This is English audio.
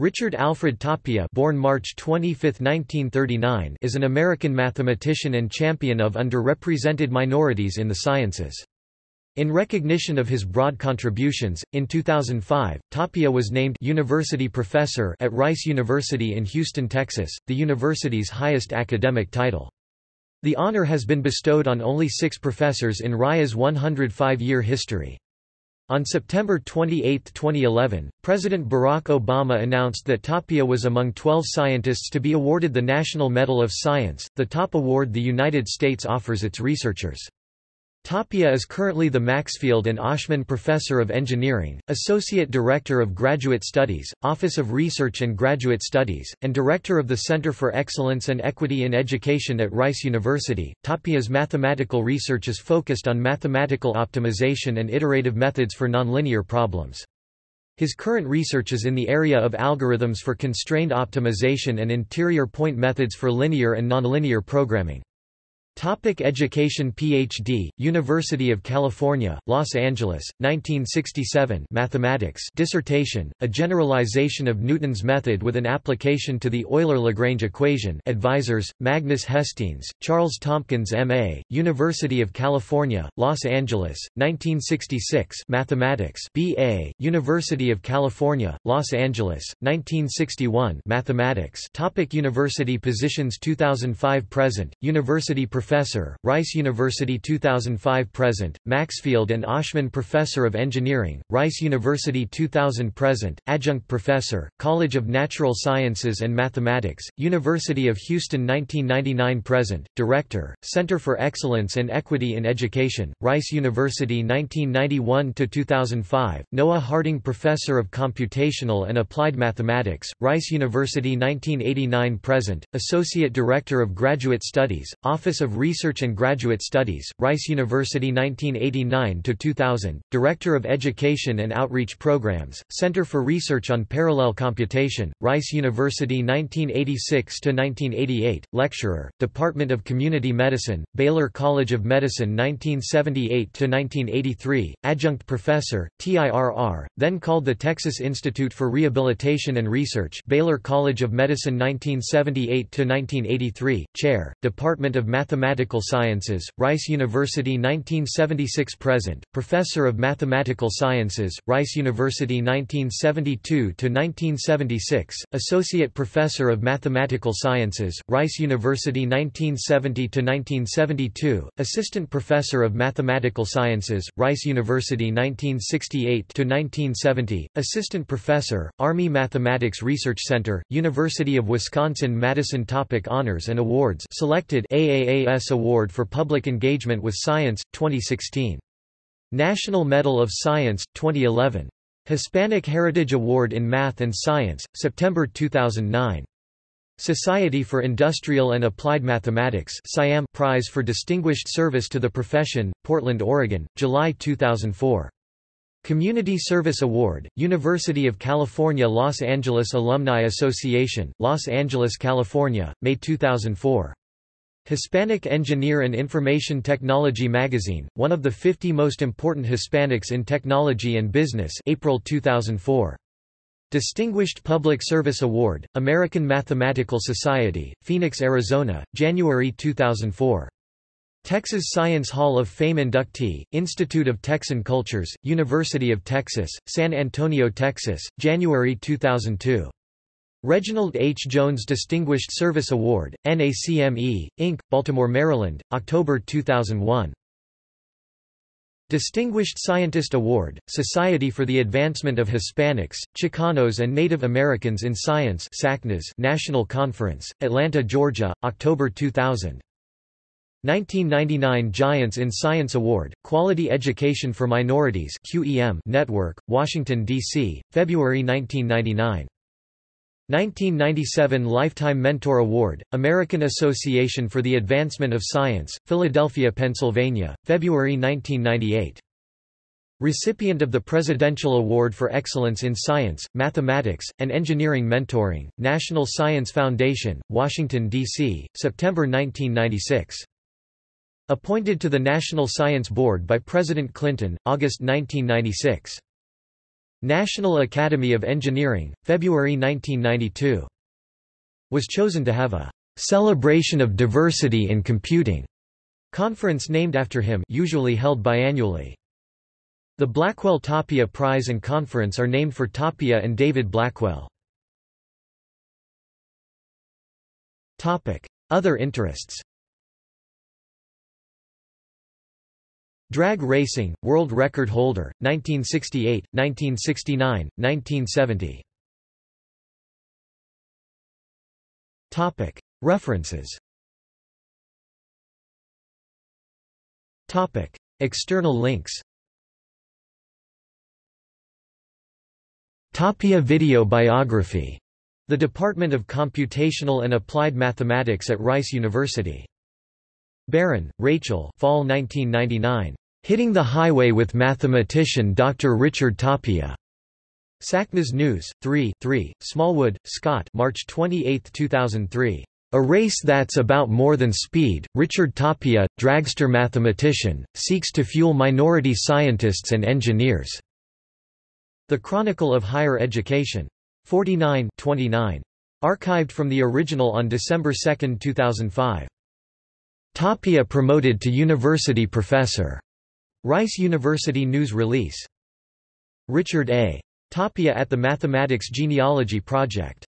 Richard Alfred Tapia born March 25, 1939, is an American mathematician and champion of underrepresented minorities in the sciences. In recognition of his broad contributions, in 2005, Tapia was named University Professor at Rice University in Houston, Texas, the university's highest academic title. The honor has been bestowed on only six professors in Rice's 105-year history. On September 28, 2011, President Barack Obama announced that Tapia was among 12 scientists to be awarded the National Medal of Science, the top award the United States offers its researchers. Tapia is currently the Maxfield and Oshman Professor of Engineering, Associate Director of Graduate Studies, Office of Research and Graduate Studies, and Director of the Center for Excellence and Equity in Education at Rice University. Tapia's mathematical research is focused on mathematical optimization and iterative methods for nonlinear problems. His current research is in the area of algorithms for constrained optimization and interior point methods for linear and nonlinear programming. Topic education Ph.D., University of California, Los Angeles, 1967 Mathematics dissertation, A Generalization of Newton's Method with an Application to the Euler-Lagrange Equation Advisors, Magnus Hestenes, Charles Tompkins M.A., University of California, Los Angeles, 1966 Mathematics B.A., University of California, Los Angeles, 1961 Mathematics Topic University positions 2005–present, University Professor, Rice University 2005–present, Maxfield and Oshman Professor of Engineering, Rice University 2000–present, Adjunct Professor, College of Natural Sciences and Mathematics, University of Houston 1999–present, Director, Center for Excellence and Equity in Education, Rice University 1991–2005, Noah Harding Professor of Computational and Applied Mathematics, Rice University 1989–present, Associate Director of Graduate Studies, Office of of Research and Graduate Studies, Rice University 1989–2000, Director of Education and Outreach Programs, Center for Research on Parallel Computation, Rice University 1986–1988, Lecturer, Department of Community Medicine, Baylor College of Medicine 1978–1983, Adjunct Professor, TIRR, then called the Texas Institute for Rehabilitation and Research Baylor College of Medicine 1978–1983, Chair, Department of Mathematics Mathematical Sciences, Rice University 1976–present, Professor of Mathematical Sciences, Rice University 1972–1976, Associate Professor of Mathematical Sciences, Rice University 1970 to 1972, Assistant Professor of Mathematical Sciences, Rice University 1968 to 1970, Assistant Professor, Army Mathematics Research Center, University of Wisconsin-Madison Topic Honors and Awards selected AAA U.S. Award for Public Engagement with Science, 2016. National Medal of Science, 2011. Hispanic Heritage Award in Math and Science, September 2009. Society for Industrial and Applied Mathematics Siam Prize for Distinguished Service to the Profession, Portland, Oregon, July 2004. Community Service Award, University of California Los Angeles Alumni Association, Los Angeles, California, May 2004. Hispanic Engineer and Information Technology magazine, one of the 50 most important Hispanics in technology and business April 2004. Distinguished Public Service Award, American Mathematical Society, Phoenix, Arizona, January 2004. Texas Science Hall of Fame inductee, Institute of Texan Cultures, University of Texas, San Antonio, Texas, January 2002. Reginald H. Jones Distinguished Service Award, NACME, Inc., Baltimore, Maryland, October 2001. Distinguished Scientist Award, Society for the Advancement of Hispanics, Chicanos and Native Americans in Science National Conference, Atlanta, Georgia, October 2000. 1999 Giants in Science Award, Quality Education for Minorities QEM Network, Washington, D.C., February 1999. 1997 Lifetime Mentor Award, American Association for the Advancement of Science, Philadelphia, Pennsylvania, February 1998. Recipient of the Presidential Award for Excellence in Science, Mathematics, and Engineering Mentoring, National Science Foundation, Washington, D.C., September 1996. Appointed to the National Science Board by President Clinton, August 1996. National Academy of Engineering, February 1992. Was chosen to have a celebration of diversity in computing conference named after him usually held biannually. The Blackwell Tapia Prize and Conference are named for Tapia and David Blackwell. Other interests Drag racing, world record holder, 1968, 1969, 1970. Topic. References Topic. External links Tapia Video Biography. The Department of Computational and Applied Mathematics at Rice University. Barron, Rachel Fall 1999. Hitting the Highway with Mathematician Dr. Richard Tapia. SACNAS News, 3 3, Smallwood, Scott March 28, 2003. A race that's about more than speed, Richard Tapia, dragster mathematician, seeks to fuel minority scientists and engineers. The Chronicle of Higher Education. 49 29. Archived from the original on December 2, 2005. Tapia promoted to university professor. Rice University News Release. Richard A. Tapia at the Mathematics Genealogy Project.